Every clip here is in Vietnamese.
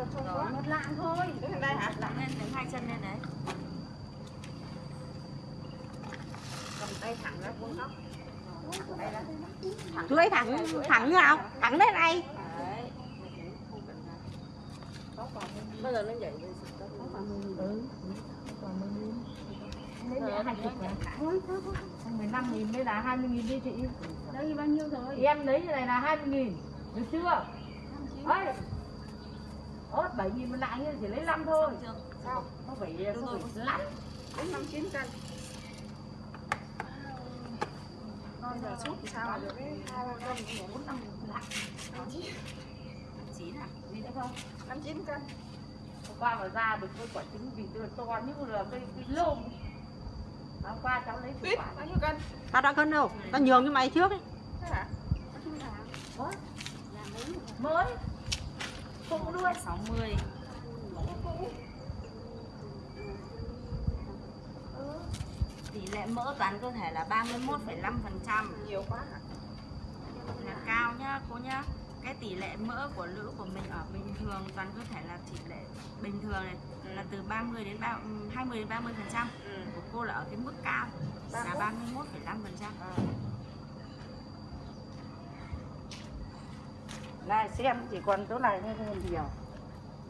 đâu không có một lạng thôi đứng đây hả lặng lên đứng hai chân lên đấy cầm tay thẳng ra vuông góc đây đó chuối thẳng thẳng nào thẳng đến đây bây giờ nó dậy đi ừ Đấy, hai chục này. Mười năm nghìn đây là hai mươi nghìn đi chị đây bao nhiêu rồi em lấy cái này là hai mươi nghìn được chưa ấy ớt bảy nghìn một lạng chỉ lấy năm thôi. Chưa? Sao? Nó phải nó phải lắm đến năm chín cân. Bây giờ sút thì sao? được cái hai ba cân bốn năm lạng. Chín. À? Không? Năm chín cân. Hôm qua mà ra được cái quả trứng vịt tôi to như là cây cây lôm. Hôm qua cháu lấy quả bao nhiêu cân? Tao đã cân đâu? Tao nhường cho mày trước ấy. Thế hả? Mới cũng đuôi 60 tỷ lệ mỡ toàn cơ thể là 31,5% nhiều quá là cao nhá cô nhá. Cái tỷ lệ mỡ của nữ của mình ở bình thường toàn cơ thể là tỷ lệ bình thường này là từ 30 đến 3, 20 đến 30 phần trăm. Ừ. của cô là ở cái mức cao là 31,5 phần trăm này xem chỉ còn chỗ này hơn nhiều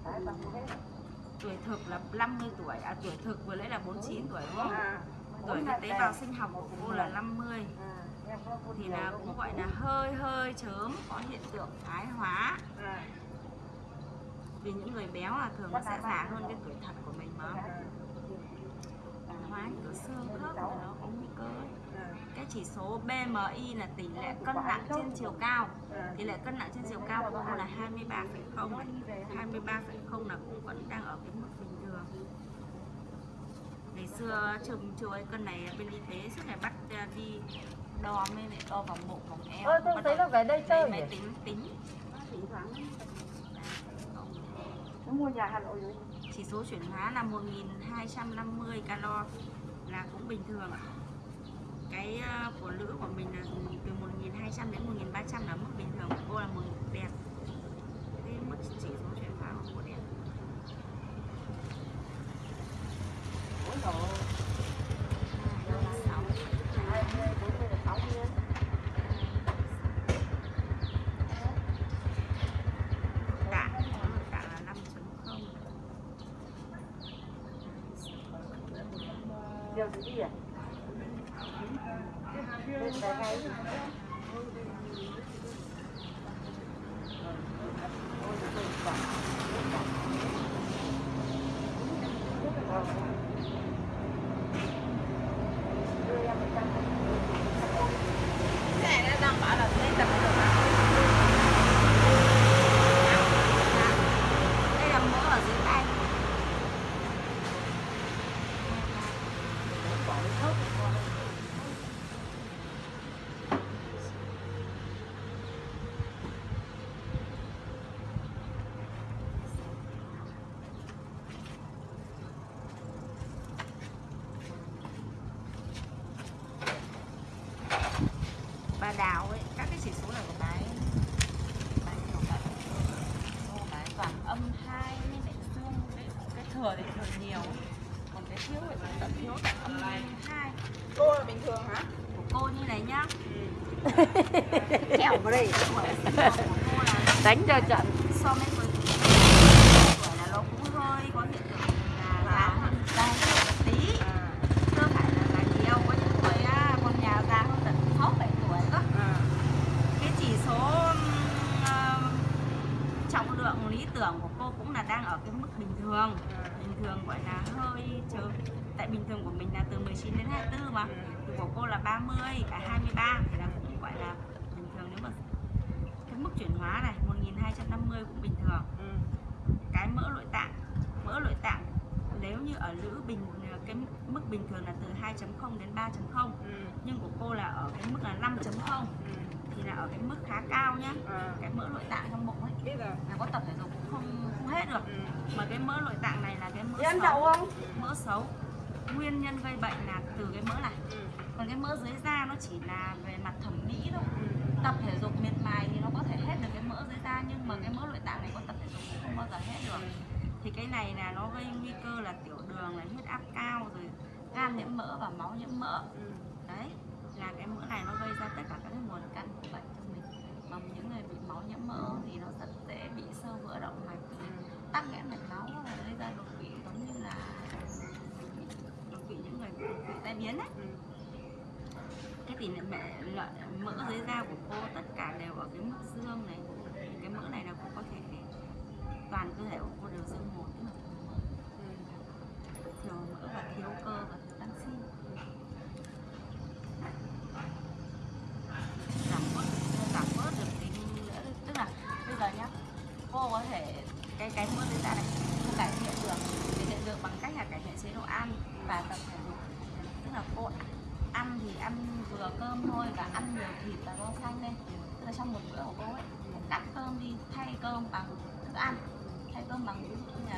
Đấy, tuổi thực là 50 tuổi à tuổi thực vừa lấy là 49 tuổi đúng không? À, tuổi cái tế bào sinh học của cô là 50 à, thì là cũng gọi là hơi hơi chớm có hiện tượng thái hóa. À, vì những người béo là thường nó sẽ già hơn cái tuổi thật của mình mà. Thái hóa kiểu xương khớp là nó có nguy cơ. ấy. Chỉ số BMI là tỷ lệ cân nặng trên chiều cao. Tỷ lệ cân nặng trên chiều cao của cô là 23,0 này. 23,0 là cũng vẫn đang ở cái mức bình thường. Ngày xưa trường chiều ấy cân này bên y tế suốt ngày bắt à, đi đo mới lại đo vào bụng vòng eo. Ơ tôi thấy nó về đây chơi máy tính tính. Thỉnh thoảng nó mua nhà Hà Nội rồi. Chỉ số chuyển hóa là 1250 calo là cũng bình thường. ạ cái ờ, của nữ của mình là từ 1200 đến 1300 là mức bình thường của cô là một đẹp cái mức chỉ số chuyển hóa của cô đẹp là 5.0 điều gì đi à Thank you ngay cái này nó đang bảo là lên tập được mà đây là mỡ ở dưới tay bà đào ấy các cái chỉ số này của bà ấy nhiều vậy. Ô, ấy toàn âm hai nên lại dương cái, cái thừa thì thừa nhiều. Còn cái thiếu thì tận thiếu tận âm hai. Cô là bình thường hả? Của cô như này nhá. Trèo vào đây. Là đánh cho trận. so với với tuổi là nó cũng hơi có hiện tượng là già hơn già hơn một tí à chưa phải là là nhiều có những người á, con nhà già hơn tận sáu bảy tuổi cơ à cái chỉ số ừm, ờ, trọng lượng lý tưởng của cô cũng là đang ở cái mức bình thường. Bình thường gọi là hơi chờ. Tại bình thường của mình là từ 19 đến 24 mà. Thì của cô là 30 à 23 thì là cũng gọi là bình thường. Nếu mà cái mức chuyển hóa này 1250 cũng bình thường. Ừ. cái mỡ nội tạng mỡ nội tạng nếu như ở nữ bình cái mức bình thường là từ 2.0 đến 3.0 ừ. nhưng của cô là ở cái mức là 5.0 ừ. Thì là ở cái mức khá cao nhá. À. Cái mỡ nội tạng trong bụng ấy. Biết rồi. Là có tập thể dục cũng không không hết được. Ừ. mà cái mỡ nội tạng này là cái mỡ ăn xấu. không? Mỡ xấu. Nguyên nhân gây bệnh là từ cái mỡ này. Ừ. còn cái mỡ dưới da nó chỉ là về mặt thẩm mỹ thôi. Ừ. tập thể dục miệt mài thì nó có thể hết được cái mỡ dưới da nhưng mà cái mỡ nội tạng này có tập thể dục cũng không bao giờ hết được. Được thì cái này là nó gây nguy cơ là tiểu đường là huyết áp cao rồi gan nhiễm mỡ và máu nhiễm mỡ. Đấy là cái mỡ này nó gây ra tất cả các nguồn căn của bệnh cho mình. Mà những người bị máu nhiễm mỡ thì nó rất dễ bị sơ vữa động mạch tắc nghẽn mạch máu và gây ra đột quỵ giống như là đột quỵ những người bị tai biến đấy. Cái tỷ lệ mẹ lợi mỡ dưới da của cô tất cả đều ở cái mức dương này cái mỡ này là cô có thể toàn cơ thể của cô đều dương một tức là thiếu mỡ và thiếu cơ và thiếu canxi giảm bớt giảm bớt được cái nữa tức là bây giờ nhá cô có thể cái cái mỡ ra da này. Không cải thiện được cải thiện được bằng cách là cải thiện chế độ ăn và tập thể dục. Tức là cô ăn thì ăn vừa cơm thôi và ăn nhiều thịt và rau xanh lên tức là trong một bữa của cô ấy, cắt cơm đi, thay cơm bằng thức ăn, thay cơm bằng